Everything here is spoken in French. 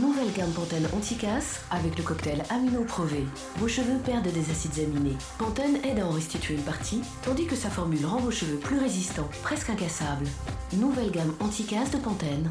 Nouvelle gamme Pantene anti-casse avec le cocktail Amino Prové. Vos cheveux perdent des acides aminés. Pantene aide à en restituer une partie, tandis que sa formule rend vos cheveux plus résistants, presque incassables. Nouvelle gamme anti-casse de Pantene.